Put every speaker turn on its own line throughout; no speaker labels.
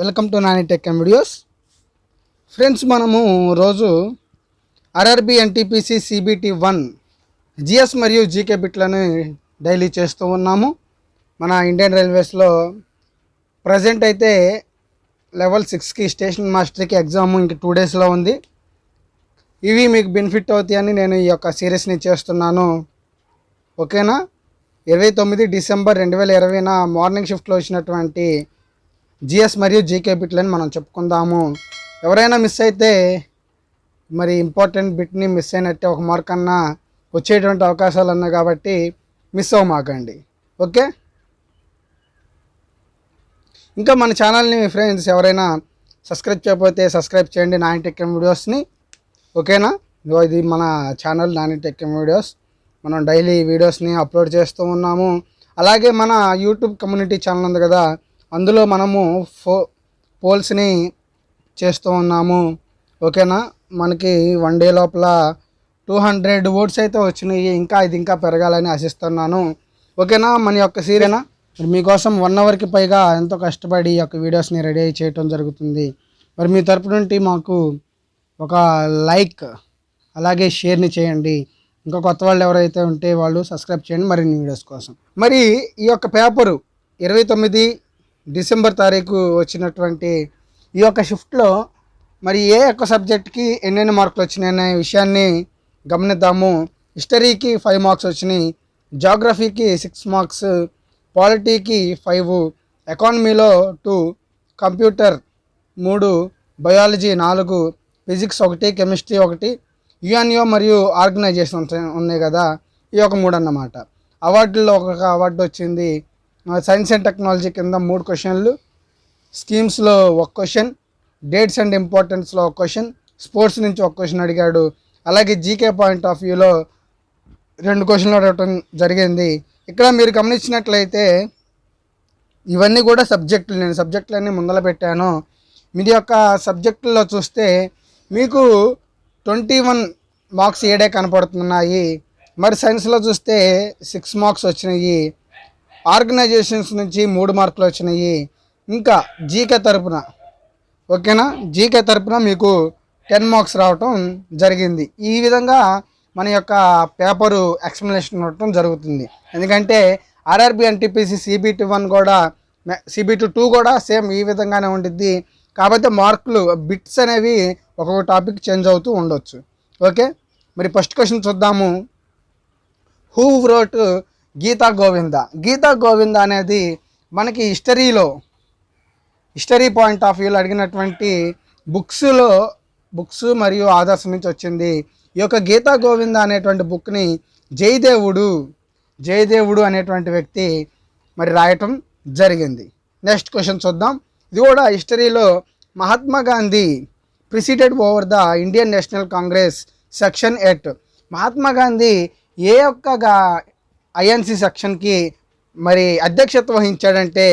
Welcome to Nani Tech and videos. Friends మనము రోజు RRB NTPC CBT one GS మరియు GK బిట్లను daily చేస్తూ ఉన్నాము. మన ఇండియన్ రైల్వేస్లో ప్రజెంట్ అయితే లెవెల్ సిక్స్కి స్టేషన్ మాస్టర్కి ఎగ్జామ్ ఇంక టూ డేస్లో ఉంది. ఇవి మీకు బెనిఫిట్ అవుతాయని నేను ఈ యొక్క సిరీస్ని చేస్తున్నాను. ఓకేనా? ఇరవై తొమ్మిది డిసెంబర్ రెండు వేల ఇరవైన మార్నింగ్ షిఫ్ట్లో వచ్చినటువంటి జిఎస్ మరియు జీకే బిట్లని మనం చెప్పుకుందాము. ఎవరైనా మిస్ అయితే మరి ఇంపార్టెంట్ బిట్ని మిస్ అయినట్టే ఒక మార్క్ అన్నా వచ్చేటువంటి అవకాశాలు ఉన్నాయి కాబట్టి మిస్ అవ్వమాకండి. ఓకే? ఇంకా మన ఛానల్ని ఫ్రెండ్స్ ఎవరైనా సబ్స్క్రైబ్ చేయకపోతే సబ్స్క్రైబ్ చేయండి నాని వీడియోస్ని ఓకేనా? ఇది మన ఛానల్ నాని టెక్ వీడియోస్ మనం డైలీ వీడియోస్ని అప్లోడ్ చేస్తూ ఉన్నాము. అలాగే మన యూట్యూబ్ కమ్యూనిటీ ఛానల్ ఉంది కదా అందులో మనము ఫో పోల్స్ని చేస్తూ ఉన్నాము. ఓకేనా? మనకి వన్ డే లోపల టూ హండ్రెడ్ ఓట్స్ అయితే వచ్చినాయి. ఇంకా ఇది ఇంకా పెరగాలని ఆశిస్తున్నాను. ఓకేనా? మన యొక్క సీరేనా మరి మీకోసం వన్ అవర్కి పైగా ఎంతో కష్టపడి ఈ యొక్క వీడియోస్ని రెడీ చేయటం జరుగుతుంది. మరి మీ తరపు నుండి మాకు ఒక లైక్ అలాగే షేర్ని చేయండి. ఇంకా కొత్త వాళ్ళు ఎవరైతే ఉంటే వాళ్ళు సబ్స్క్రైబ్ చేయండి. మరిన్ని వీడియోస్ కోసం. మరి ఈ యొక్క పేపరు ఇరవై తొమ్మిది డిసెంబర్ తారీఖు వచ్చినటువంటి ఈ యొక్క షిఫ్ట్లో మరి ఏ ఒక్క సబ్జెక్ట్కి ఎన్నెన్ని మార్కులు వచ్చినాయనే విషయాన్ని గమనిద్దాము. హిస్టరీకి ఫైవ్ మార్క్స్ వచ్చినాయి జాగ్రఫీకి సిక్స్ మార్క్స్ పాలిటీకి ఫైవ్ ఎకానమీలో టూ కంప్యూటర్ మూడు బయాలజీ నాలుగు ఫిజిక్స్ ఒకటి కెమిస్ట్రీ ఒకటి యుఎన్ఓ మరియు ఆర్గనైజేషన్ ఉన్నాయి కదా ఈ ఒక మూడు అన్నమాట అవార్డుల్లో ఒక అవార్డు వచ్చింది సైన్స్ అండ్ టెక్నాలజీ కింద మూడు క్వశ్చన్లు. స్కీమ్స్లో ఒక క్వశ్చన్ డేట్స్ అండ్ ఇంపార్టెన్స్లో ఒక క్వశ్చన్ స్పోర్ట్స్ నుంచి ఒక క్వశ్చన్ అడిగాడు. అలాగే జీకే పాయింట్ ఆఫ్ వ్యూలో రెండు క్వశ్చన్లు అడగటం జరిగింది. ఇక్కడ మీరు గమనించినట్లయితే ఇవన్నీ కూడా సబ్జెక్టులు నేను సబ్జెక్టులన్నీ ముందల పెట్టాను. మీది యొక్క సబ్జెక్టుల్లో చూస్తే మీకు ట్వంటీ వన్ మార్క్స్ ఏడే కనపడుతున్నాయి. మరి సైన్స్లో చూస్తే సిక్స్ మార్క్స్ వచ్చినాయి. ఆర్గనైజేషన్స్ నుంచి మూడు మార్కులు వచ్చినాయి. ఇంకా జీకే తరపున ఓకేనా? జీకే తరపున మీకు టెన్ మార్క్స్ రావటం జరిగింది. ఈ విధంగా మన యొక్క పేపరు ఎక్స్ప్లెనేషన్ ఉండటం జరుగుతుంది. ఎందుకంటే ఆర్ఆర్బి ఎన్టీపీసీ సిబిటి వన్ కూడా సిబిటి టూ కూడా సేమ్ ఈ విధంగానే ఉండిద్ది. కాకపోతే మార్కులు బిట్స్ అనేవి ఒక్కొక్క టాపిక్ చేంజ్ అవుతూ ఉండొచ్చు. ఓకే? మరి ఫస్ట్ క్వశ్చన్ చూద్దాము. Who wrote Gita Govinda. Gita Govinda అనేది మనకి హిస్టరీలో హిస్టరీ పాయింట్ ఆఫ్ వ్యూలో అడిగినటువంటి బుక్స్లో బుక్స్ మరియు ఆదర్శం నుంచి వచ్చింది. ఈ యొక్క గీతా గోవింద అనేటువంటి బుక్ని జయదేవుడు జయదేవుడు అనేటువంటి వ్యక్తి మరి రాయటం జరిగింది. నెక్స్ట్ క్వశ్చన్ చూద్దాం. ఇది కూడా హిస్టరీలో Mahatma Gandhi presided over the Indian National Congress section eight. Mahatma Gandhi ఏ ఒక్క ఐఎన్సి సెక్షన్కి మరి అధ్యక్షత వహించాడంటే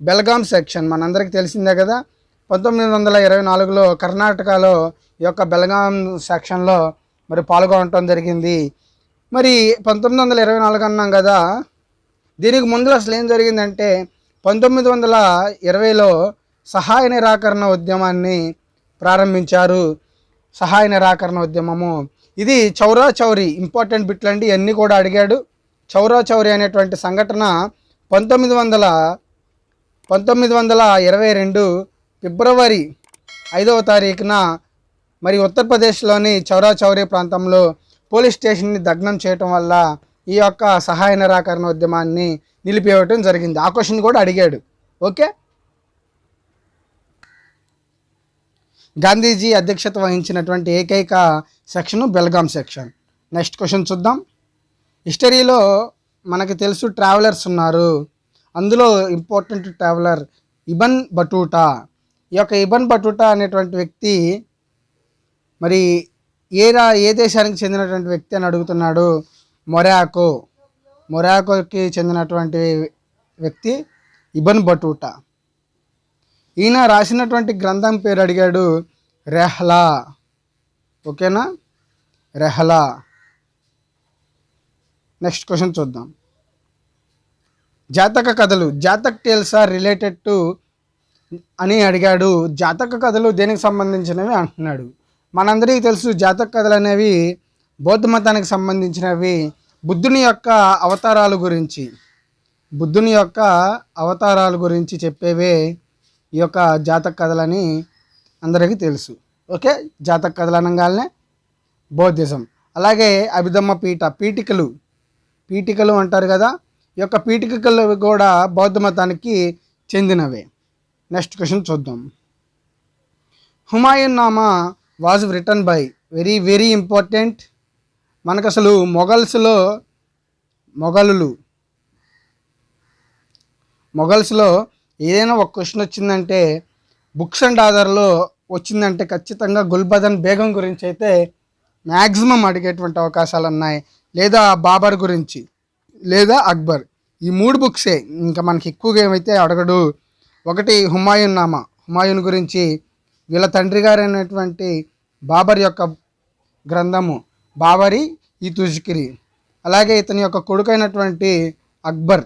బెల్గాం సెక్షన్. మనందరికీ తెలిసిందే కదా పంతొమ్మిది వందల ఇరవై నాలుగులో కర్ణాటకలో ఈ యొక్క బెల్గాం సెక్షన్లో మరి పాల్గొనటం జరిగింది. మరి పంతొమ్మిది వందల ఇరవై నాలుగు అన్నాం కదా దీనికి ముందు అసలు ఏం జరిగిందంటే పంతొమ్మిది వందల ఇరవైలో సహాయ నిరాకరణ ఉద్యమాన్ని ప్రారంభించారు. సహాయ నిరాకరణ ఉద్యమము. ఇది చౌరా చౌరి ఇంపార్టెంట్ బిట్లు అండి ఇవన్నీ కూడా అడిగాడు. చౌరా చౌరి అనేటువంటి సంఘటన పంతొమ్మిది వందల పంతొమ్మిది వందల ఇరవై రెండు ఫిబ్రవరి ఐదవ తారీఖున మరి ఉత్తరప్రదేశ్లోని చౌరా చౌరీ ప్రాంతంలో పోలీస్ స్టేషన్ని దగ్నం చేయటం వల్ల ఈ యొక్క సహాయ నిరాకరణ ఉద్యమాన్ని నిలిపివేయటం జరిగింది. ఆ క్వశ్చన్ కూడా అడిగాడు. ఓకే? గాంధీజీ అధ్యక్షత వహించినటువంటి ఏకైక section Belgaum section. Next question చూద్దాం. హిస్టరీలో మనకి తెలుసు ట్రావెలర్స్ ఉన్నారు. అందులో ఇంపార్టెంట్ ట్రావెలర్ ఇబన్ బటూటా. ఈ యొక్క ఇబన్ బటూటా అనేటువంటి వ్యక్తి మరి ఏ రా ఏ దేశానికి చెందినటువంటి వ్యక్తి అని అడుగుతున్నాడు? మొరాకో. మొరాకోకి చెందినటువంటి వ్యక్తి ఇబన్ బటూటా. ఈయన రాసినటువంటి గ్రంథం పేరు అడిగాడు రెహ్లా. ఓకేనా? రెహ్లా. నెక్స్ట్ క్వశ్చన్ చూద్దాం. జాతక కథలు Jataka tales are related to అని అడిగాడు. జాతక కథలు దేనికి సంబంధించినవి అంటున్నాడు. మనందరికీ తెలుసు జాతక కథలు అనేవి బౌద్ధ మతానికి సంబంధించినవి. బుద్ధుని యొక్క అవతారాల గురించి బుద్ధుని యొక్క అవతారాల గురించి చెప్పేవే ఈ యొక్క జాతక కథలని అందరికీ తెలుసు. ఓకే? జాతక కథలు అనగానే బౌద్ధిజం. అలాగే అభిధమ్మ పీఠ పీఠికలు. పీఠికలు అంటారు కదా ఈ యొక్క పీఠికలు కూడా బౌద్ధ మతానికి చెందినవే. నెక్స్ట్ క్వశ్చన్ చూద్దాం. Humayun Nama was written by very very important మనకు అసలు మొఘల్స్లో మొఘలులు మొఘల్స్లో ఏదైనా ఒక క్వశ్చన్ వచ్చిందంటే బుక్స్ అండ్ ఆధార్లో వచ్చిందంటే ఖచ్చితంగా గుల్బదన్ బేగం గురించి అయితే మ్యాక్సిమం అడిగేటువంటి అవకాశాలు ఉన్నాయి లేదా బాబర్ గురించి లేదా అక్బర్. ఈ మూడు బుక్సే. ఇంకా మనకి ఎక్కువగా ఏమైతే అడగడు. ఒకటి హుమాయూన్ నామా. హుమాయూన్ గురించి వీళ్ళ తండ్రి గారైనటువంటి అయినటువంటి బాబర్ యొక్క గ్రంథము బాబరి ఈ తుజ్కిరి. అలాగే ఇతని యొక్క కొడుకైనటువంటి అక్బర్.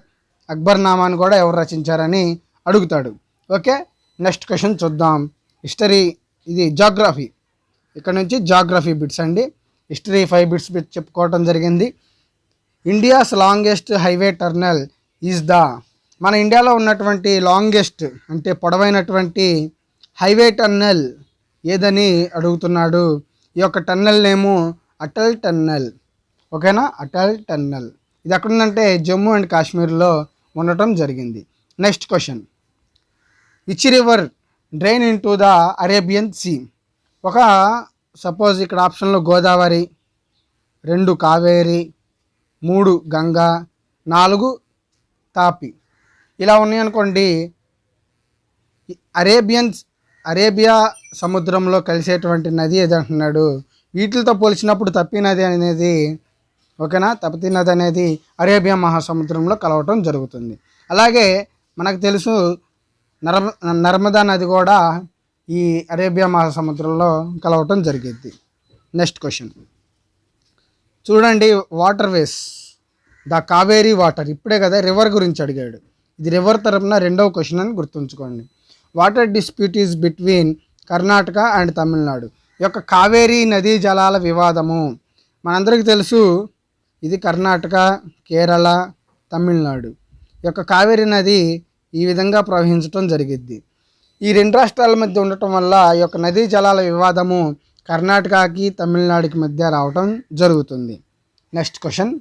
అక్బర్ నామాను కూడా ఎవరు రచించారని అడుగుతాడు. ఓకే? నెక్స్ట్ క్వశ్చన్ చూద్దాం. హిస్టరీ ఇది జాగ్రఫీ. ఇక్కడ నుంచి జాగ్రఫీ బిట్స్ అండి. హిస్టరీ ఫైవ్ బిట్స్ చెప్పుకోవటం జరిగింది. India's longest highway tunnel is the మన ఇండియాలో ఉన్నటువంటి లాంగెస్ట్ అంటే పొడవైనటువంటి హైవే టన్నెల్ ఏదని అడుగుతున్నాడు. ఈ యొక్క టన్నెల్ నేము అటల్ టన్నెల్ ఓకేనా? అటల్ టన్నెల్ ఇది ఎక్కడుందంటే జమ్మూ అండ్ కాశ్మీర్లో ఉండటం జరిగింది. Next question. Which river drain into the Arabian sea? ఒక సపోజ్ ఇక్కడ ఆప్షన్లో గోదావరి రెండు కావేరి మూడు గంగా నాలుగు తాపి. ఇలా ఉన్నాయనుకోండి అరేబియన్స్ అరేబియా సముద్రంలో కలిసేటువంటి నది ఏదంటున్నాడు వీటితో పోల్చినప్పుడు తప్పి నది అనేది ఓకేనా? తపతి నది అనేది అరేబియా మహాసముద్రంలో కలవటం జరుగుతుంది. అలాగే మనకు తెలుసు నర్మ నర్మదా నది కూడా ఈ అరేబియా మహాసముద్రంలో కలవటం జరిగింది. నెక్స్ట్ క్వశ్చన్ చూడండి water ways the Kaveri water. ఇప్పుడే కదా రివర్ గురించి అడిగాడు. ఇది రివర్ తరపున రెండవ క్వశ్చన్ అని గుర్తుంచుకోండి. Water dispute is between Karnataka and Tamil Nadu. ఈ యొక్క కావేరీ నదీ జలాల వివాదము మనందరికీ తెలుసు. ఇది కర్ణాటక కేరళ తమిళనాడు. ఈ యొక్క కావేరీ నది ఈ విధంగా ప్రవహించటం జరిగిద్ది. ఈ రెండు రాష్ట్రాల మధ్య ఉండటం వల్ల ఈ యొక్క నదీ జలాల వివాదము కర్ణాటకకి తమిళనాడుకి మధ్య రావటం జరుగుతుంది. నెక్స్ట్ క్వశ్చన్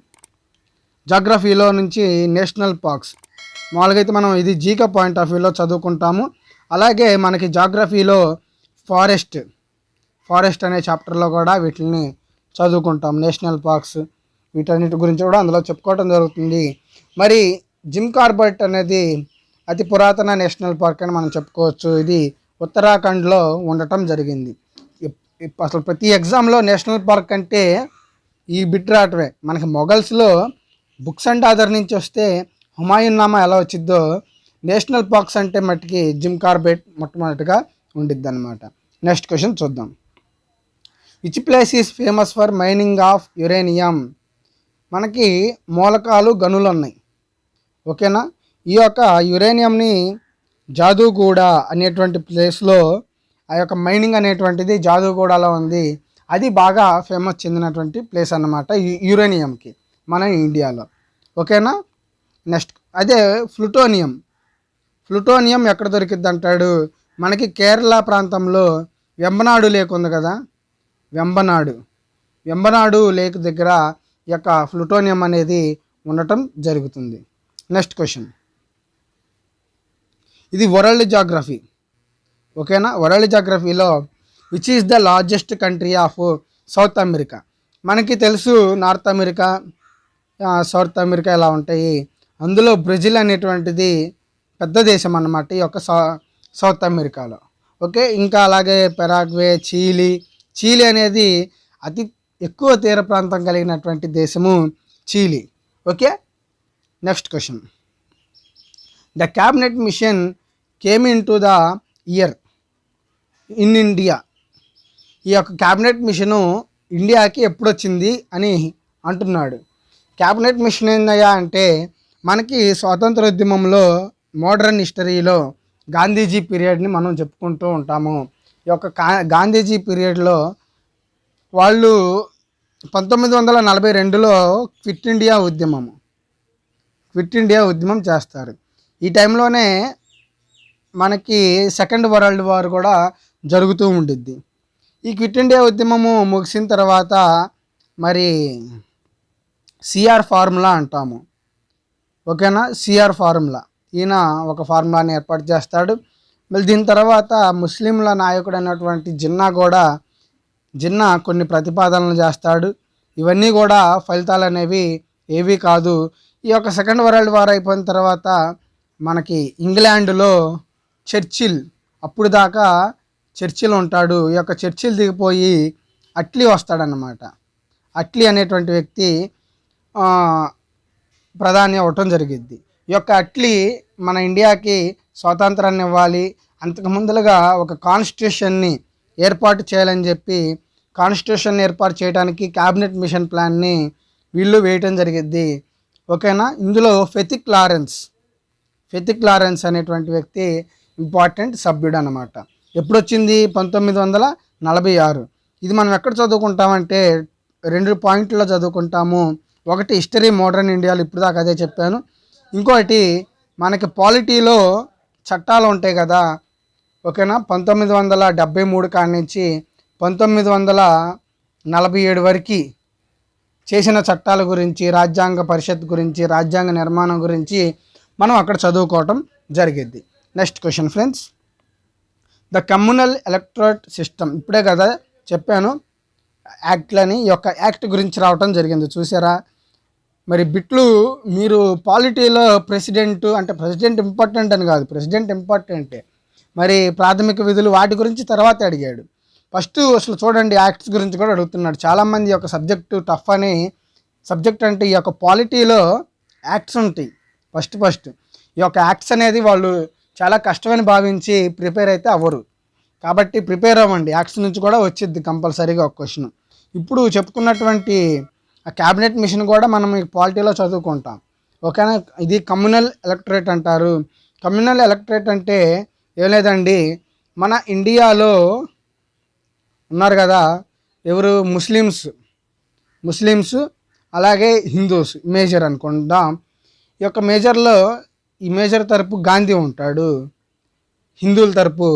జాగ్రఫీలో నుంచి నేషనల్ పార్క్స్ మామూలుగా అయితే మనం ఇది జీక పాయింట్ ఆఫ్ వ్యూలో చదువుకుంటాము. అలాగే మనకి జాగ్రఫీలో ఫారెస్ట్ ఫారెస్ట్ అనే చాప్టర్లో కూడా వీటిని చదువుకుంటాం. నేషనల్ పార్క్స్ వీటన్నిటి గురించి కూడా అందులో చెప్పుకోవడం జరుగుతుంది. మరి జిమ్ కార్బర్ట్ అనేది అతి పురాతన నేషనల్ పార్క్ అని మనం చెప్పుకోవచ్చు. ఇది ఉత్తరాఖండ్లో ఉండటం జరిగింది. అసలు ప్రతి ఎగ్జామ్లో నేషనల్ పార్క్ అంటే ఈ బిట్ రావటమే మనకి మొఘల్స్లో బుక్స్ అండ్ ఆధార్ నుంచి వస్తే హుమాయూన్ నామా ఎలా వచ్చిద్దో నేషనల్ పార్క్స్ అంటే మట్టికి జిమ్ కార్బెట్ మొట్టమొదటిగా ఉండిద్ది అనమాట నెక్స్ట్ క్వశ్చన్ చూద్దాం. Which place is famous for mining of uranium? మనకి మూలకాలు గనులు ఉన్నాయి ఓకేనా? ఈ యొక్క యురేనియంని జాదూగూడ అనేటువంటి ప్లేస్లో ఆ యొక్క మైనింగ్ అనేటువంటిది జాదూగూడలో ఉంది. అది బాగా ఫేమస్ చెందినటువంటి ప్లేస్ అన్నమాట యురేనియంకి మన ఇండియాలో. ఓకేనా? నెక్స్ట్ అదే ఫ్లూటోనియం ఫ్లూటోనియం ఎక్కడ దొరికిద్ది అంటాడు? మనకి కేరళ ప్రాంతంలో వెంబనాడు లేక్ ఉంది కదా? వెంబనాడు. వెంబనాడు లేక్ దగ్గర ఈ యొక్క ఫ్లూటోనియం అనేది ఉండటం జరుగుతుంది. Next question. ఇది వరల్డ్ జాగ్రఫీ. ఓకేనా? World జాగ్రఫీలో which is the largest country of South America మనకి తెలుసు నార్త్ అమెరికా సౌత్ అమెరికా ఇలా ఉంటాయి? అందులో బ్రెజిల్ అనేటువంటిది పెద్ద దేశం అన్నమాట ఈ యొక్క సౌ సౌత్ అమెరికాలో ఓకే? ఇంకా అలాగే పెరాగ్వే చీలీ చీలీ అనేది అతి ఎక్కువ తీర ప్రాంతం కలిగినటువంటి దేశము Chile okay? Next question the cabinet mission came into the year in India ఈ యొక్క క్యాబినెట్ మిషను ఇండియాకి ఎప్పుడు వచ్చింది అని అంటున్నాడు. క్యాబినెట్ మిషన్ ఏందయ్యా అంటే మనకి స్వాతంత్రోద్యమంలో మోడర్న్ హిస్టరీలో గాంధీజీ పీరియడ్ని మనం చెప్పుకుంటూ ఉంటాము. ఈ యొక్క కా గాంధీజీ పీరియడ్లో వాళ్ళు పంతొమ్మిది వందల నలభై రెండులో క్విట్ ఇండియా ఉద్యమం క్విట్ ఇండియా ఉద్యమం చేస్తారు. ఈ టైంలోనే మనకి సెకండ్ వరల్డ్ వార్ కూడా జరుగుతూ ఉండిద్ది. ఈ క్విట్ ఇండియా ఉద్యమము ముగిసిన తర్వాత మరి సిఆర్ ఫార్ములా అంటాము. ఓకేనా? CR formula. ఈయన ఒక ఫార్ములాని ఏర్పాటు చేస్తాడు. మళ్ళీ దీని తర్వాత ముస్లింల నాయకుడు అయినటువంటి జిన్నా కూడా జిన్నా కొన్ని ప్రతిపాదనలు చేస్తాడు. ఇవన్నీ కూడా ఫలితాలు అనేవి ఏవి కాదు. ఈ యొక్క సెకండ్ వరల్డ్ వార్ అయిపోయిన తర్వాత మనకి ఇంగ్లాండ్లో చర్చిల్. అప్పుడు దాకా చర్చిల్ ఉంటాడు. ఈ యొక్క చర్చిల్ దిగిపోయి అట్లీ వస్తాడనమాట అట్లీ అనేటువంటి వ్యక్తి ప్రధాని అవ్వటం జరిగిద్ది. ఈ యొక్క అట్లీ మన ఇండియాకి స్వాతంత్రాన్ని ఇవ్వాలి. అంతకు ముందులుగా ఒక కాన్స్టిట్యూషన్ని ఏర్పాటు చేయాలని చెప్పి కాన్స్టిట్యూషన్ ఏర్పాటు చేయడానికి క్యాబినెట్ మిషన్ ప్లాన్ని వీళ్ళు వేయటం జరిగింది ఓకేనా? ఇందులో ఫెతిక్ లారెన్స్ ఫెతిక్ లారెన్స్ అనేటువంటి వ్యక్తి ఇంపార్టెంట్ సభ్యుడు అనమాట ఎప్పుడు వచ్చింది పంతొమ్మిది వందల నలభై ఆరు. ఇది మనం ఎక్కడ చదువుకుంటామంటే రెండు పాయింట్లో చదువుకుంటాము. ఒకటి హిస్టరీ మోడర్న్ ఇండియాలో ఇప్పుడు దాకా అదే చెప్పాను. ఇంకోటి మనకి పాలిటీలో చట్టాలు ఉంటాయి కదా. ఓకేనా? పంతొమ్మిది వందల డెబ్బై మూడు కాడి నుంచి పంతొమ్మిది వందల నలభై ఏడు వరకు చేసిన చట్టాల గురించి రాజ్యాంగ పరిషత్ గురించి రాజ్యాంగ నిర్మాణం గురించి మనం అక్కడ చదువుకోవటం జరిగింది next question friends the communal electorate system ఇప్పుడే కదా చెప్పాను యాక్ట్లని ఈ యొక్క యాక్ట్ గురించి రావటం జరిగింది. చూసారా? మరి బిట్లు మీరు పాలిటీలో ప్రెసిడెంట్ అంటే ప్రెసిడెంట్ ఇంపార్టెంట్ అని కాదు ప్రెసిడెంట్ ఇంపార్టెంటే. మరి ప్రాథమిక విధులు వాటి గురించి తర్వాత అడిగాడు. ఫస్ట్ అసలు చూడండి యాక్ట్స్ గురించి కూడా అడుగుతున్నాడు. చాలామంది యొక్క సబ్జెక్టు టఫ్ అని సబ్జెక్ట్ అంటే ఈ యొక్క పాలిటీలో యాక్ట్స్ ఉంటాయి. ఫస్ట్ ఫస్ట్ ఈ యొక్క యాక్ట్స్ అనేది వాళ్ళు చాలా కష్టమని భావించి ప్రిపేర్ అయితే అవ్వరు. కాబట్టి ప్రిపేర్ అవ్వండి. యాక్ట్స్ నుంచి కూడా వచ్చిద్ది కంపల్సరీగా ఒక క్వశ్చన్. ఇప్పుడు చెప్పుకున్నటువంటి ఆ క్యాబినెట్ మిషన్ కూడా మనం ఈ పాలిటీలో చదువుకుంటాం. ఓకేనా? ఇది కమ్యూనల్ ఎలక్టరేట్ అంటారు. కమ్యూనల్ ఎలక్టరేట్ అంటే ఏం లేదండి. మన ఇండియాలో ఉన్నారు కదా ఎవరు? ముస్లిమ్స్. ముస్లిమ్స్ అలాగే హిందూస్. మేజర్ అనుకుందాం. ఈ యొక్క మేజర్లో ఈ మేజర్ తరపు గాంధీ ఉంటాడు హిందువుల తరపు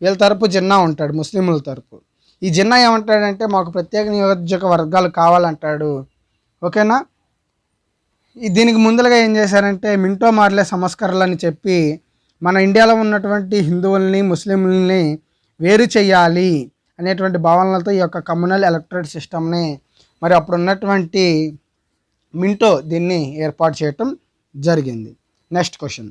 వీళ్ళ తరపు జిన్నా ఉంటాడు ముస్లింల తరపు. ఈ జిన్నా ఏమంటాడంటే మాకు ప్రత్యేక నియోజక వర్గాలు కావాలంటాడు. ఓకేనా? ఈ దీనికి ముందరగా ఏం చేశారంటే మింటో మార్లే సంస్కరణలని అని చెప్పి మన ఇండియాలో ఉన్నటువంటి హిందువుల్ని ముస్లింలని వేరు చేయాలి అనేటువంటి భావనలతో ఈ యొక్క కమ్యూనల్ ఎలక్ట్రేట్ సిస్టమ్ని మరి అప్పుడు ఉన్నటువంటి మింటో దీన్ని ఏర్పాటు చేయటం జరిగింది. Next question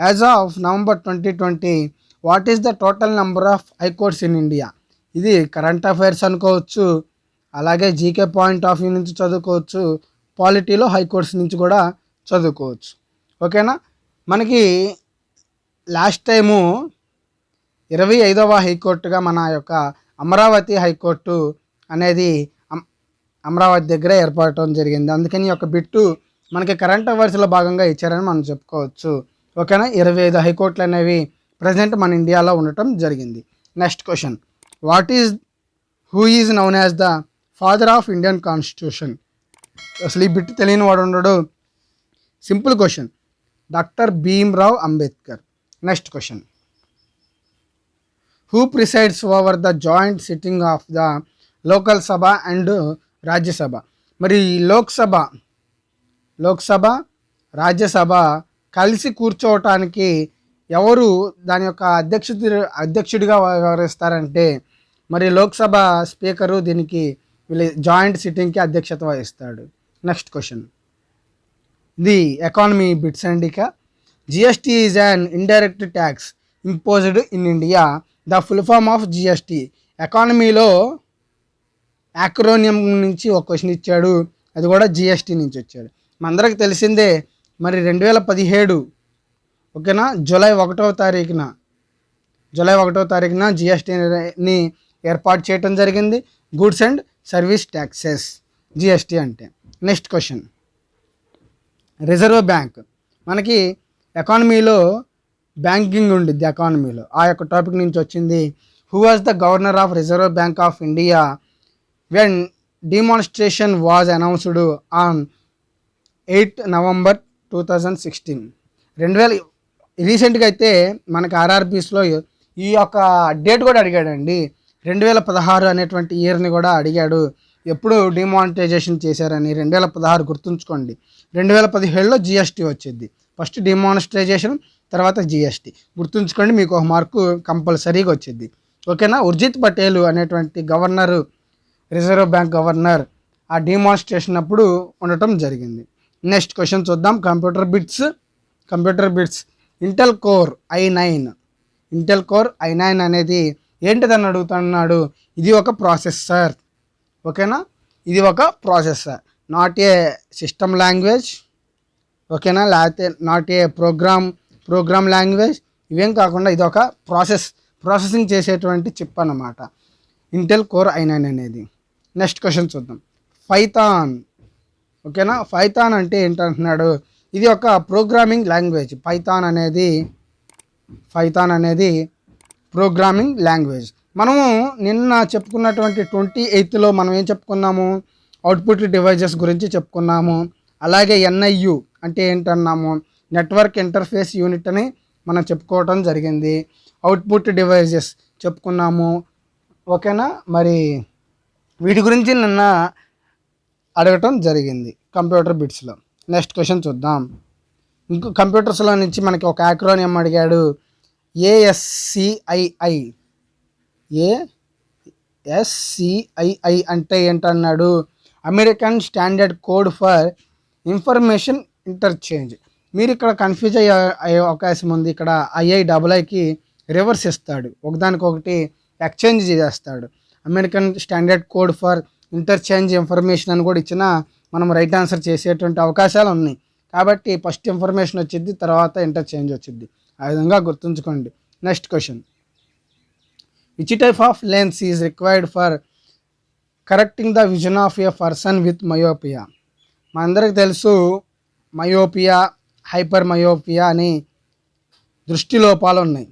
as of November twenty twenty what is the total number of high courts in India ఇది కరెంట్ అఫైర్స్ అనుకోవచ్చు అలాగే జీకే పాయింట్ ఆఫ్ వ్యూ నుంచి చదువుకోవచ్చు పాలిటీలో హైకోర్ట్స్ నుంచి కూడా చదువుకోవచ్చు. ఓకేనా మనకి లాస్ట్ టైము ఇరవై ఐదవ హైకోర్టుగా మన యొక్క అమరావతి హైకోర్టు అనేది అమ్- అమరావతి దగ్గర ఏర్పడటం జరిగింది. అందుకని ఈ యొక్క బిట్టు మనకి కరెంట్ అఫైర్స్లో భాగంగా ఇచ్చారని మనం చెప్పుకోవచ్చు. ఓకేనా ఇరవై ఐదు హైకోర్టులు అనేవి ప్రజెంట్ మన ఇండియాలో ఉండటం జరిగింది. Next question what is who is known as the father of Indian constitution అసలు ఈ బిట్టు తెలియని వాడు ఉండడు. Simple question doctor Bhimrao Ambedkar next question who presides over the joint sitting of the Lok Sabha and Rajya Sabha మరి లోక్సభ లోక్సభ రాజ్యసభ కలిసి కూర్చోవటానికి ఎవరు దాని యొక్క అధ్యక్షత అధ్యక్షుడిగా వ్యవహరిస్తారంటే మరి లోక్సభ స్పీకరు దీనికి వీళ్ళ జాయింట్ సిట్టింగ్కి అధ్యక్షత వహిస్తాడు. Next question. The economy bits and ఇక. GST is an indirect tax imposed in India. The full form of GST. ఎకానమీలో యాక్రోనియం నుంచి ఒక క్వశ్చన్ ఇచ్చాడు. అది కూడా జిఎస్టీ నుంచి వచ్చాడు. మనందరికి తెలిసిందే మరి రెండు వేల పదిహేడు ఓకేనా? జూలై ఒకటవ తారీఖున జూలై ఒకటో తారీఖున జిఎస్టీని ఏర్పాటు చేయడం జరిగింది. Goods and service taxes GST అంటే. నెక్స్ట్ క్వశ్చన్ రిజర్వ్ బ్యాంక్ మనకి ఎకానమీలో బ్యాంకింగ్ ఉండిద్ది ఎకానమీలో. ఆ యొక్క టాపిక్ నుంచి వచ్చింది. Who was the governor of Reserve Bank of India when demonstration was announced on eight November two thousand sixteen రెండు వేల రీసెంట్గా అయితే మనకి ఆర్ఆర్బీస్లో ఈ యొక్క డేట్ కూడా అడిగాడండి. రెండు వేల పదహారు అనేటువంటి ఇయర్ని కూడా అడిగాడు. ఎప్పుడు డిమానిటైజేషన్ చేశారని రెండు వేల పదహారు గుర్తుంచుకోండి. రెండు వేల పదిహేడులో జిఎస్టీ వచ్చింది. ఫస్ట్ డిమానిటైజేషన్ తర్వాత జిఎస్టీ. గుర్తుంచుకోండి మీకు ఒక మార్కు కంపల్సరీగా వచ్చింది. ఓకేనా? ఉర్జిత్ పటేల్ అనేటువంటి గవర్నరు రిజర్వ్ బ్యాంక్ గవర్నర్ ఆ డిమాన్స్ట్రేషన్ అప్పుడు ఉండటం జరిగింది. నెక్స్ట్ క్వశ్చన్ చూద్దాం. Computer bits computer bits. Intel Core i nine Intel Core i nine అనేది ఏంటిదని అడుగుతున్నాడు? ఇది ఒక ప్రాసెసర్ ఓకేనా? ఇది ఒక processor not a system language ఓకేనా? లేకపోతే not a program program language ఇవేం కాకుండా ఇది ఒక ప్రాసెస్ ప్రాసెసింగ్ చేసేటువంటి చిప్ అన్నమాట. ఇంటెల్ కోర్ ఐ నైన్ అనేది. నెక్స్ట్ క్వశ్చన్ చూద్దాం. ఫైథాన్ ఓకేనా? ఫైథాన్ అంటే ఏంటంటున్నాడు? ఇది ఒక ప్రోగ్రామింగ్ లాంగ్వేజ్ పైథాన్ అనేది ఫైథాన్ అనేది ప్రోగ్రామింగ్ లాంగ్వేజ్ మనము నిన్న చెప్పుకున్నటువంటి ట్వంటీ ఎయిత్లో మనం ఏం చెప్పుకున్నాము? అవుట్పుట్ డివైజెస్ గురించి చెప్పుకున్నాము. అలాగే ఎన్ఐయు అంటే ఏంటన్నాము? నెట్వర్క్ ఇంటర్ఫేస్ యూనిట్ అని మనం చెప్పుకోవటం జరిగింది. అవుట్పుట్ డివైజెస్ చెప్పుకున్నాము. ఓకేనా? మరి వీటి గురించి నిన్న అడగటం జరిగింది కంప్యూటర్ బిట్స్లో. నెక్స్ట్ క్వశ్చన్ చూద్దాం. ఇంకో కంప్యూటర్స్లో నుంచి మనకి ఒక యాక్రోనియం అడిగాడు. A S C I I A S C I I అంటే ఏంటన్నాడు? American standard code for information interchange. మీరు ఇక్కడ కన్ఫ్యూజ్ అయ్యే అయ్యే అవకాశం ఉంది. ఇక్కడ ఐఐ డబుల్ ఐకి రివర్స్ ఇస్తాడు. ఒకదానికొకటి ఎక్స్చేంజ్ చేస్తాడు. American standard code for interchange information అని కూడా ఇచ్చిన మనం రైట్ ఆన్సర్ చేసేటువంటి అవకాశాలు ఉన్నాయి. కాబట్టి ఫస్ట్ ఇన్ఫర్మేషన్ వచ్చింది తర్వాత ఇంటర్చేంజ్ వచ్చింది. ఆ విధంగా గుర్తుంచుకోండి. Next question. Which type of lens is required for correcting the vision of a person with myopia మనందరికి తెలుసు మయోపియా హైపర్ మయోపియా అని దృష్టి లోపాలు ఉన్నాయి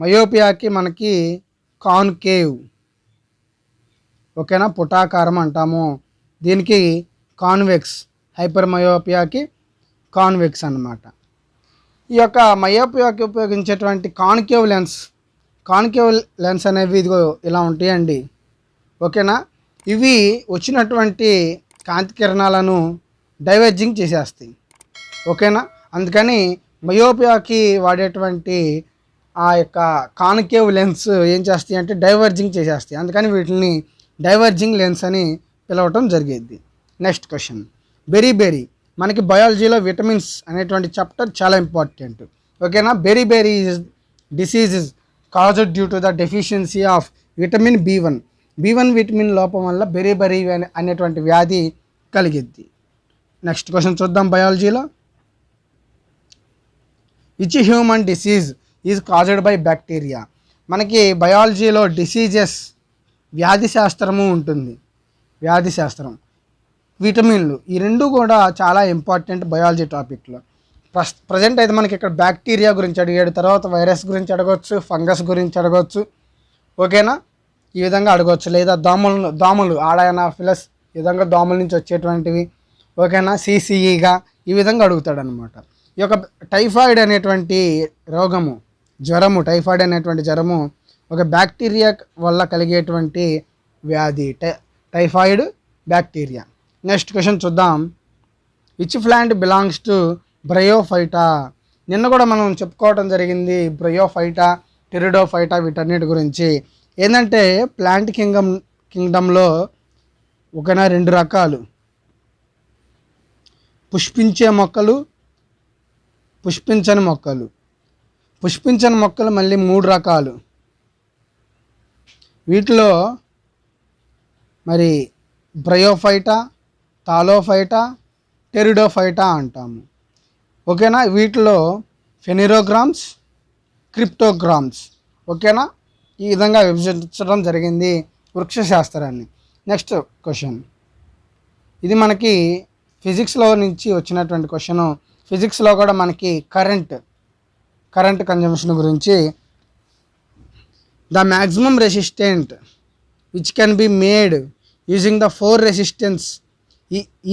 మయోపియాకి మనకి కాన్కేవ్ ఓకేనా? పుటాకారం అంటాము. దీనికి కాన్వెక్స్ హైపర్ మయోపియాకి కాన్వెక్స్ అన్నమాట. ఈ యొక్క మయోపియాకి ఉపయోగించేటువంటి కాన్కేవ్ లెన్స్ కాన్కేవ్ లెన్స్ అనేవి ఇదిగో ఇలా ఉంటాయండి. ఓకేనా? ఇవి వచ్చినటువంటి కాంతి కిరణాలను డైవర్జింగ్ చేసేస్తాయి. ఓకేనా? అందుకని మయోపియాకి వాడేటువంటి ఆ యొక్క కాన్కేవ్ లెన్స్ ఏం చేస్తాయి అంటే డైవర్జింగ్ చేసేస్తాయి. అందుకని వీటిని డైవర్జింగ్ లెన్స్ అని పిలవటం జరిగేది. Next question. బెరీ బెరీ మనకి బయాలజీలో విటమిన్స్ అనేటువంటి చాప్టర్ చాలా ఇంపార్టెంట్. ఓకేనా? Beriberi disease is caused due to the deficiency of vitamin B one. B one vitamin లోపం వల్ల బెరీ బెరీ అనేటువంటి వ్యాధి కలిగిద్ది. నెక్స్ట్ క్వశ్చన్ చూద్దాం బయాలజీలో. Which human disease is caused by bacteria? మనకి బయాలజీలో డిసీజెస్ వ్యాధి శాస్త్రము ఉంటుంది. వ్యాధి శాస్త్రం విటమిన్లు. ఈ రెండు కూడా చాలా ఇంపార్టెంట్ బయాలజీ టాపిక్లో. ప్రస్ ప్రజెంట్ అయితే మనకి ఇక్కడ బ్యాక్టీరియా గురించి అడిగాడు. తర్వాత వైరస్ గురించి అడగవచ్చు ఫంగస్ గురించి అడగవచ్చు ఓకేనా? ఈ విధంగా అడగవచ్చు లేదా దోమలు దోమలు ఆడైనా ఫిలస్ ఈ విధంగా దోమల నుంచి వచ్చేటువంటివి. ఓకేనా? సిసిఈగా ఈ విధంగా అడుగుతాడు అనమాట ఈ యొక్క టైఫాయిడ్ అనేటువంటి రోగము జ్వరము టైఫాయిడ్ అనేటువంటి జ్వరము ఒక బ్యాక్టీరియా వల్ల కలిగేటువంటి వ్యాధి. టై టైఫాయిడ్ బ్యాక్టీరియా. నెక్స్ట్ క్వశ్చన్ చూద్దాం. Which plant belongs to bryophyta నిన్న కూడా మనం చెప్పుకోవడం జరిగింది బ్రయోఫైటా టెరిడోఫైటా వీటన్నిటి గురించి. ఏంటంటే ప్లాంట్ కింగ్డమ్ కింగ్డమ్లో ఒకనా రెండు రకాలు. పుష్పించే మొక్కలు పుష్పించని మొక్కలు. పుష్పించని మొక్కలు మళ్ళీ మూడు రకాలు. వీటిలో మరి బ్రయోఫైటా తాలోఫైటా టెరిడోఫైటా అంటాము. ఓకేనా? వీటిలో ఫెనిరోగ్రామ్స్ క్రిప్టోగ్రామ్స్. ఓకేనా? ఈ విధంగా విభజించడం జరిగింది వృక్షశాస్త్రాన్ని. Next question. ఇది మనకి ఫిజిక్స్లో నుంచి వచ్చినటువంటి క్వశ్చన్. ఫిజిక్స్లో కూడా మనకి కరెంట్ కరెంట్ కన్జంప్షన్ గురించి. The maximum resistant which can be made using the four resistance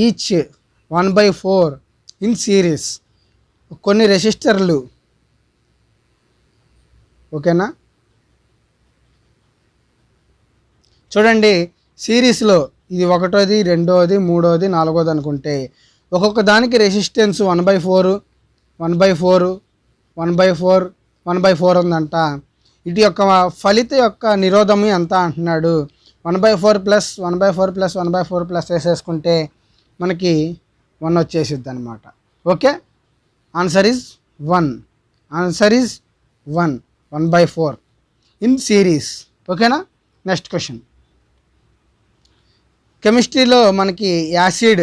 each one by four in series కొన్ని రెసిస్టర్లు. ఓకేనా? చూడండి సిరీస్లో ఇది ఒకటోది రెండోది మూడోది నాలుగోది అనుకుంటే ఒక్కొక్క దానికి resistance one by four one by four one by four one by four ఉందంట. ఇటు యొక్క ఫలిత యొక్క నిరోధము ఎంత అంటున్నాడు? One by four plus one by four plus one by four plus వేసేసుకుంటే మనకి వన్ వచ్చేసిద్ది అనమాట okay? Answer is one. Answer is one. One by four. In series. ఓకేనా? Next question. కెమిస్ట్రీలో మనకి యాసిడ్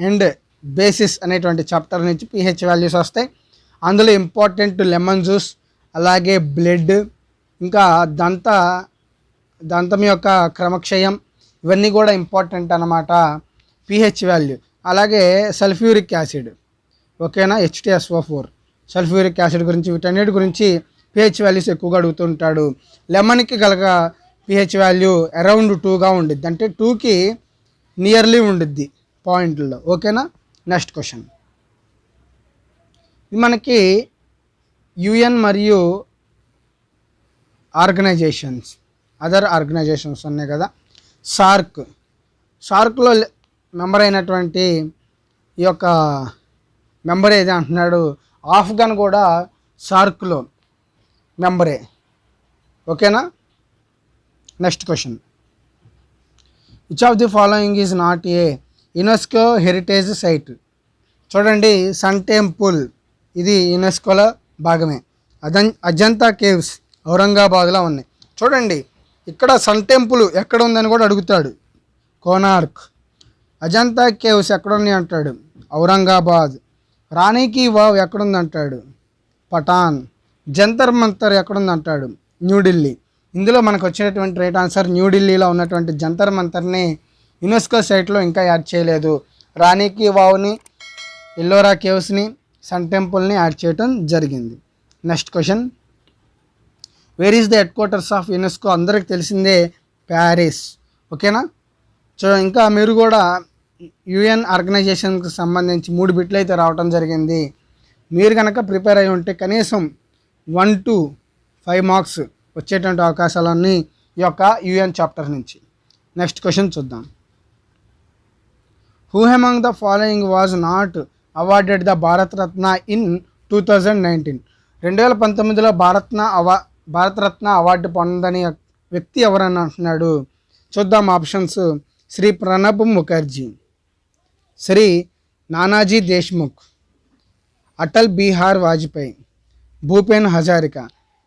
అండ్ బేసిస్ అనేటువంటి చాప్టర్ నుంచి pH values వస్తాయి. అందులో ఇంపార్టెంట్ లెమన్ జ్యూస్ అలాగే బ్లడ్ ఇంకా దంత దంతం యొక్క క్రమక్షయం ఇవన్నీ కూడా ఇంపార్టెంట్ అన్నమాట. PH value. అలాగే సల్ఫ్యూరిక్ యాసిడ్. ఓకేనా? H two S O four. Sulphuric acid గురించి వీటన్నిటి గురించి పిహెచ్ వాల్యూస్ ఎక్కువగా అడుగుతుంటాడు లెమన్కి కలగ పిహెచ్ వాల్యూ అరౌండ్ టూగా ఉండిద్ది. అంటే టూకి నియర్లీ ఉండిద్ది పాయింట్లో. ఓకేనా? Next question. ఇది మనకి యుఎన్ మరియు ఆర్గనైజేషన్స్. అదర్ ఆర్గనైజేషన్స్ ఉన్నాయి కదా. సార్క్ సార్క్లో మెంబర్ అయినటువంటి ఈ యొక్క మెంబర్ ఏది అంటున్నాడు? ఆఫ్ఘన్ కూడా సార్క్లో మెంబరే. ఓకేనా? Next question which of the following is not a UNESCO heritage site చూడండి సన్ టెంపుల్ ఇది యునెస్కోలో భాగమే. అజన్ అజంతా కేవ్స్ ఔరంగాబాద్లో ఉన్నాయి. చూడండి ఇక్కడ సన్ టెంపుల్ ఎక్కడ ఉందని కూడా అడుగుతాడు. కోనార్క్. అజంతా కేవ్స్ ఎక్కడున్నాయి అంటాడు. ఔరంగాబాద్. రాణికి వావ్ ఎక్కడుంది అంటాడు పఠాన్. జంతర్ మంతర్ ఎక్కడుంది అంటాడు న్యూఢిల్లీ. ఇందులో మనకు వచ్చినటువంటి రైట్ ఆన్సర్ న్యూఢిల్లీలో ఉన్నటువంటి జంతర్ మంతర్ని యునెస్కో సైట్లో ఇంకా యాడ్ చేయలేదు. రాణికి వావ్ని ఎల్లోరా కేవ్స్ని సన్ టెంపుల్ని యాడ్ చేయటం జరిగింది. Next question. Where is the headquarters of UNESCO అందరికి తెలిసిందే ప్యారిస్. ఓకేనా? సో ఇంకా మీరు కూడా యుఎన్ ఆర్గనైజేషన్కి సంబంధించి మూడు బిట్లు అయితే రావటం జరిగింది. మీరు కనుక ప్రిపేర్ అయి ఉంటే కనీసం వన్ టు ఫైవ్ మార్క్స్ వచ్చేటువంటి అవకాశాలన్నీ ఈ యొక్క యుఎన్ చాప్టర్ నుంచి. నెక్స్ట్ క్వశ్చన్ చూద్దాం. Who among the following was not awarded the Bharat Ratna in two thousand nineteen రెండు వేల పంతొమ్మిదిలో భారత్న అవా భారతరత్న అవార్డు పొందని వ్యక్తి ఎవరని అంటున్నాడు. చూద్దాం ఆప్షన్స్. శ్రీ ప్రణబ్ ముఖర్జీ శ్రీ నానాజీ దేశ్ముఖ్ అటల్ బీహార్ వాజ్పేయి భూపేన్ హజారిక.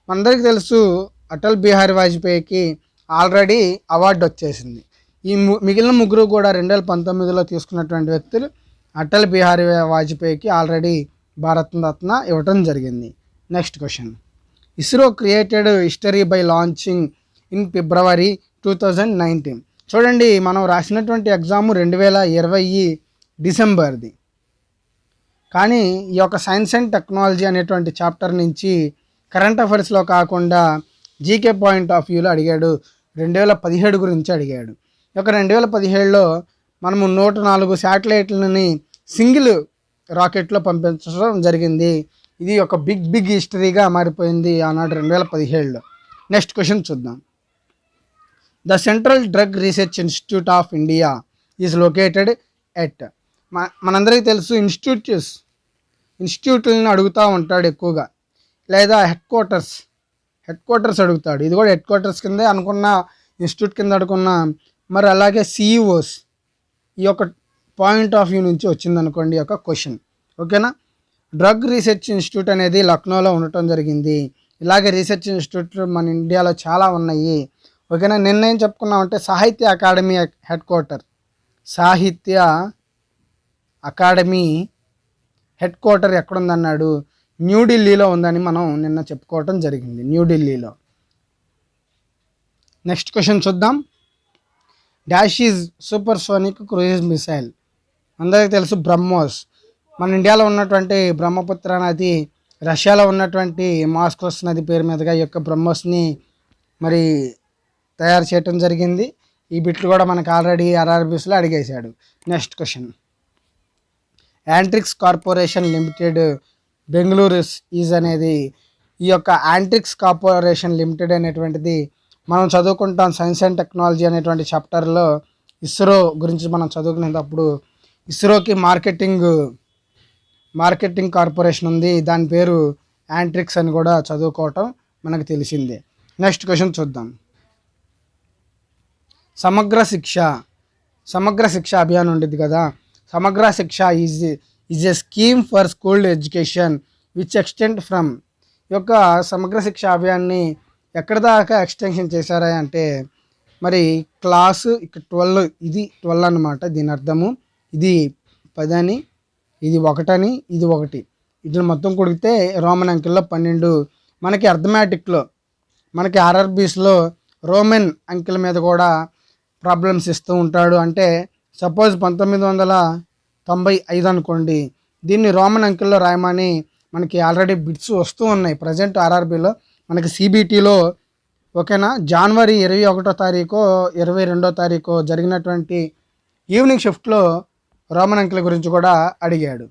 మనందరికీ తెలుసు అటల్ బిహారీ వాజ్పేయికి ఆల్రెడీ అవార్డు వచ్చేసింది. ఈ మిగిలిన ముగ్గురు కూడా రెండు వేల పంతొమ్మిదిలో తీసుకున్నటువంటి వ్యక్తులు అటల్ బిహారీ వాజ్పేయికి ఆల్రెడీ భారతరత్న ఇవ్వటం జరిగింది. Next question. ISRO created history by launching in February two thousand nineteen చూడండి మనం రాసినటువంటి ఎగ్జామ్ రెండు వేల ఇరవై డిసెంబర్ది. కానీ ఈ యొక్క సైన్స్ అండ్ టెక్నాలజీ అనేటువంటి చాప్టర్ నుంచి కరెంట్ అఫైర్స్లో కాకుండా జీకే పాయింట్ ఆఫ్ వ్యూలో అడిగాడు. రెండు వేల పదిహేడు గురించి అడిగాడు. ఈ యొక్క రెండు వేల పదిహేడులో మనము నూట నాలుగు శాటిలైట్లని సింగిల్ రాకెట్లో పంపించడం జరిగింది. ఇది ఒక బిగ్ బిగ్ హిస్టరీగా మారిపోయింది ఆనాడు రెండు వేల పదిహేడులో. నెక్స్ట్ క్వశ్చన్ చూద్దాం. The central drug research institute of India is located at? మనందరికీ తెలుసు ఇన్స్టిట్యూట్స్ ఇన్స్టిట్యూట్లను అడుగుతూ ఉంటాడు ఎక్కువగా. లేదా హెడ్ క్వార్టర్స్ హెడ్ క్వార్టర్స్ అడుగుతాడు. ఇది కూడా హెడ్ క్వార్టర్స్ కిందే అనుకున్న ఇన్స్టిట్యూట్ కింద అనుకున్న మరి అలాగే సిఇఓస్ ఈ యొక్క పాయింట్ ఆఫ్ వ్యూ నుంచి వచ్చింది అనుకోండి ఈ యొక్క క్వశ్చన్. ఓకేనా? డ్రగ్ రీసెర్చ్ ఇన్స్టిట్యూట్ అనేది లక్నోలో ఉండటం జరిగింది. ఇలాగే రీసెర్చ్ ఇన్స్టిట్యూట్ మన ఇండియాలో చాలా ఉన్నాయి. ఓకేనా? నిన్న ఏం చెప్పుకున్నామంటే Sahitya Akademi head quarter. Sahitya Akademi head quarter ఎక్కడుందన్నాడు? న్యూఢిల్లీలో ఉందని మనం నిన్న చెప్పుకోవటం జరిగింది. న్యూఢిల్లీలో నెక్స్ట్ క్వశ్చన్ చూద్దాం. Dash is supersonic cruise missile. అందరికీ తెలుసు బ్రహ్మోస్. మన ఇండియాలో ఉన్నటువంటి బ్రహ్మపుత్ర నది రష్యాలో ఉన్నటువంటి మాస్కోస్ నది పేరు మీదుగా ఈ యొక్క బ్రహ్మోస్ని మరి తయారు చేయటం జరిగింది. ఈ బిట్లు కూడా మనకు ఆల్రెడీ ఆర్ఆర్బీస్లో అడిగేశాడు. Next question. Antrix corporation limited Bengaluru is అనేది ఈ యొక్క యాంట్రిక్స్ కార్పొరేషన్ లిమిటెడ్ అనేటువంటిది మనం చదువుకుంటాం సైన్స్ అండ్ టెక్నాలజీ అనేటువంటి చాప్టర్లో ఇస్రో గురించి మనం చదువుకునేటప్పుడు ఇస్రోకి మార్కెటింగ్ మార్కెటింగ్ కార్పొరేషన్ ఉంది. దాని పేరు యాంట్రిక్స్ అని కూడా చదువుకోవటం మనకు తెలిసిందే. నెక్స్ట్ క్వశ్చన్ చూద్దాం. సమగ్ర శిక్ష. సమగ్ర శిక్ష అభియాన్ ఉండేది కదా. Samagra Shiksha is is a scheme for school education which extend from యొక్క సమగ్ర శిక్ష అభియాన్ని ఎక్కడ దాకా ఎక్స్టెన్షన్ చేశారా అంటే మరి క్లాసు ఇక ట్వెల్వ్ ఇది ట్వెల్వ్ అనమాట దీని అర్థము. ఇది పదని ఇది ఒకటని ఇది ఒకటి. ఇట్లా మొత్తం కొడితే రోమన్ అంకెల్లో పన్నెండు. మనకి అర్థమెటిక్లో మనకి ఆర్ఆర్బీస్లో రోమన్ అంకెల మీద కూడా ప్రాబ్లమ్స్ ఇస్తూ ఉంటాడు. అంటే సపోజ్ పంతొమ్మిది వందల తొంభై ఐదు అనుకోండి దీన్ని రోమన్ అంకెల్లో రాయమని మనకి ఆల్రెడీ బిట్స్ వస్తూ ఉన్నాయి. ప్రజెంట్ ఆర్ఆర్బీలో మనకి సిబిటీలో ఓకేనా జనవరి ఇరవై ఒకటో తారీఖు ఇరవై రెండో తారీఖు జరిగినటువంటి ఈవినింగ్ షిఫ్ట్లో రోమన్ అంకెల గురించి కూడా అడిగాడు.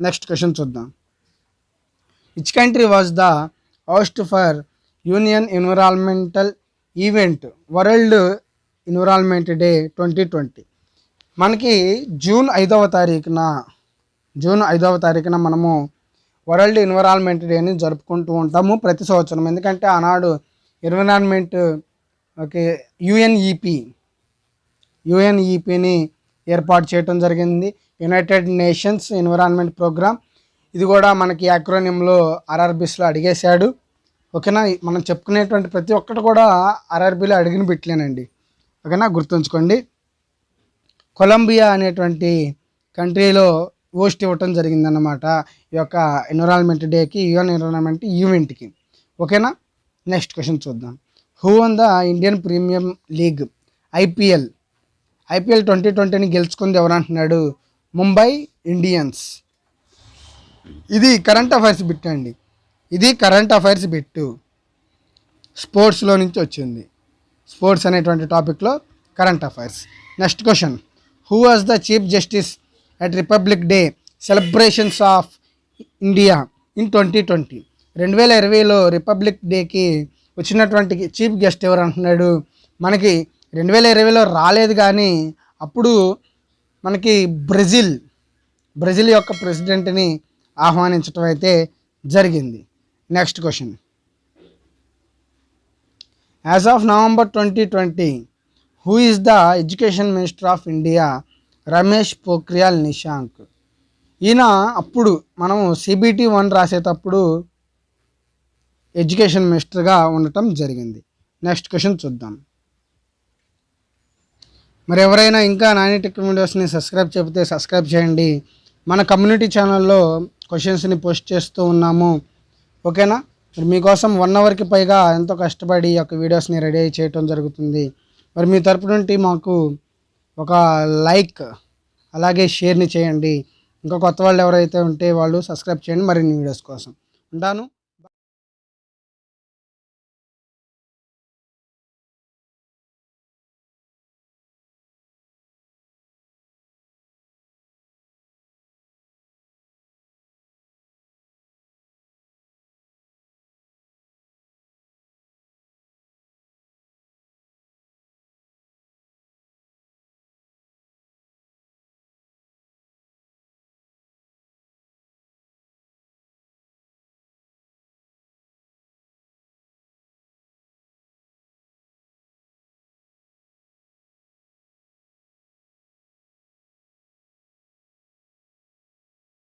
నెక్స్ట్ క్వశ్చన్ చూద్దాం. Which country was the host for union environmental event world environment day twenty twenty మనకి జూన్ ఐదవ తారీఖున జూన్ ఐదవ తారీఖున మనము వరల్డ్ ఎన్విరాన్మెంట్ డేని జరుపుకుంటూ ఉంటాము ప్రతి సంవత్సరం. ఎందుకంటే ఆనాడు ఎన్విరాన్మెంట్ ఓకే యుఎన్ఈపి యుఎన్ఈపిని ఏర్పాటు చేయడం జరిగింది. యునైటెడ్ నేషన్స్ ఎన్విరాన్మెంట్ ప్రోగ్రామ్ ఇది కూడా మనకి యాక్రోనియంలో ఆర్ఆర్బీస్లో అడిగేశాడు. ఓకేనా? మనం చెప్పుకునేటువంటి ప్రతి ఒక్కటి కూడా ఆర్ఆర్బీలో అడిగిన పెట్టలేనండి ఓకేనా? గుర్తుంచుకోండి. కొలంబియా అనేటువంటి కంట్రీలో హోస్ట్ ఇవ్వటం జరిగిందన్నమాట. ఈ యొక్క ఎన్విరాన్మెంట్ డేకి యుఎన్ ఎన్విరాన్మెంట్ ఈవెంట్కి. ఓకేనా? నెక్స్ట్ క్వశ్చన్ చూద్దాం. Who won the Indian premium league IPL IPL twenty ట్వంటీని గెలుచుకుంది ఎవరంటున్నాడు? ముంబై ఇండియన్స్. ఇది కరెంట్ అఫైర్స్ బిట్ అండి. ఇది కరెంట్ అఫైర్స్ బిట్టు. స్పోర్ట్స్లో నుంచి వచ్చింది. స్పోర్ట్స్ అనేటువంటి టాపిక్లో current affairs. Next question. Who was the chief justice at republic day celebrations of India in twenty twenty రెండు వేల ఇరవైలో రిపబ్లిక్ డేకి వచ్చినటువంటి చీఫ్ గెస్ట్ ఎవరు అంటున్నాడు మనకి రెండు వేల ఇరవైలో రాలేదు కానీ అప్పుడు మనకి బ్రెజిల్ బ్రెజిల్ యొక్క ప్రెసిడెంట్ని ఆహ్వానించడం అయితే జరిగింది. Next question. As of November twenty twenty who is the education minister of India Ramesh Pokhriyal Nishank ఈయన అప్పుడు మనం సిబిటి వన్ రాసేటప్పుడు ఎడ్యుకేషన్ మినిస్టర్గా ఉండటం జరిగింది. నెక్స్ట్ క్వశ్చన్ చూద్దాం. మరి ఎవరైనా ఇంకా నాని టెక్ వీడియోస్ని సబ్స్క్రైబ్ చెబితే సబ్స్క్రైబ్ చేయండి. మన కమ్యూనిటీ ఛానల్లో క్వశ్చన్స్ని పోస్ట్ చేస్తూ ఉన్నాము. ఓకేనా? మరి మీకోసం వన్ అవర్కి పైగా ఎంతో కష్టపడి ఈ యొక్క వీడియోస్ని రెడీ చేయటం జరుగుతుంది. మరి మీ తరపు నుండి మాకు ఒక లైక్ అలాగే షేర్ని చేయండి. ఇంకా కొత్త వాళ్ళు ఎవరైతే ఉంటే వాళ్ళు సబ్స్క్రైబ్ చేయండి. మరిన్ని వీడియోస్ కోసం. ఉంటాను.